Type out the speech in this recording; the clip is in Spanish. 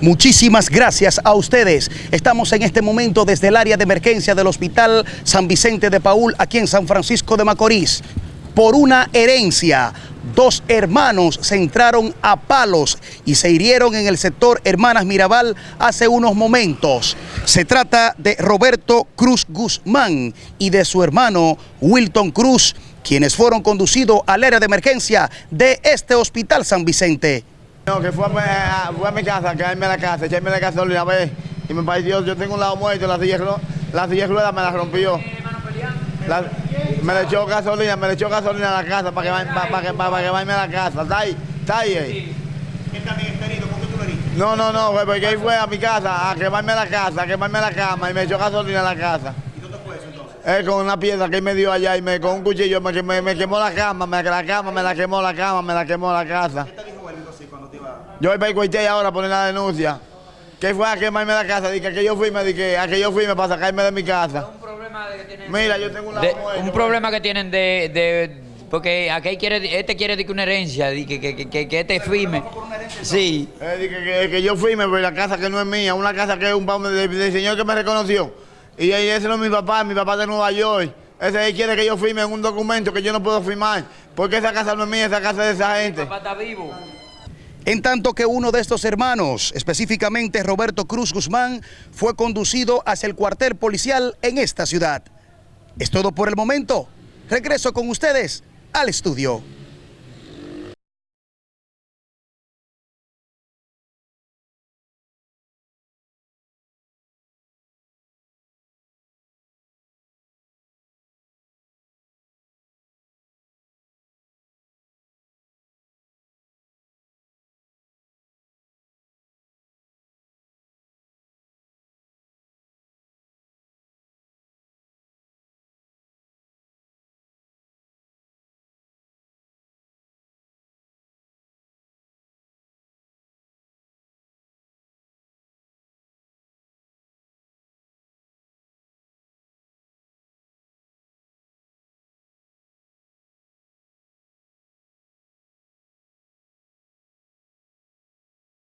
Muchísimas gracias a ustedes. Estamos en este momento desde el área de emergencia del Hospital San Vicente de Paul, aquí en San Francisco de Macorís. Por una herencia, dos hermanos se entraron a palos y se hirieron en el sector Hermanas Mirabal hace unos momentos. Se trata de Roberto Cruz Guzmán y de su hermano Wilton Cruz, quienes fueron conducidos al área de emergencia de este Hospital San Vicente. No, que fue a, fue a mi casa, a quedarme a la casa, echarme la gasolina, vez y me pareció, yo tengo un lado muerto, la silla, la silla rueda me la rompió. La, me le echó gasolina, me le echó gasolina a la casa para que para, para, para, que vaya a la casa. ¿Está ahí? ¿Está ahí? ahí? ¿Él también está herido? ¿Por qué tú lo heriste? No, no, no, fue porque él fue a mi casa a quemarme la casa, a quemarme la cama y me echó gasolina a la casa. ¿Y dónde fue eso entonces? Él con una piedra que él me dio allá y me, con un cuchillo me, me, me quemó la cama, me, la cama, me la quemó la cama, me la quemó la casa. Yo voy para el cuartel ahora a poner la denuncia. Que fue a quemarme la casa, dije que yo fui, me dije, a que yo fui para sacarme de mi casa. un problema de que tienen Mira, yo tengo un de- un problema que tienen de, de porque aquí quiere este quiere que una herencia que, que, que, que, este firme sí Eh, dije que, que yo fui, me voy a la casa que no es mía, una casa que es un del, del señor que me reconoció. Y ese no es mi papá, mi papá de Nueva York. Ese ahí quiere que yo firme en un documento que yo no puedo firmar. Porque esa casa no es mía, esa casa es de esa gente. papá está vivo En tanto que uno de estos hermanos, específicamente Roberto Cruz Guzmán, fue conducido hacia el cuartel policial en esta ciudad. Es todo por el momento. Regreso con ustedes al estudio.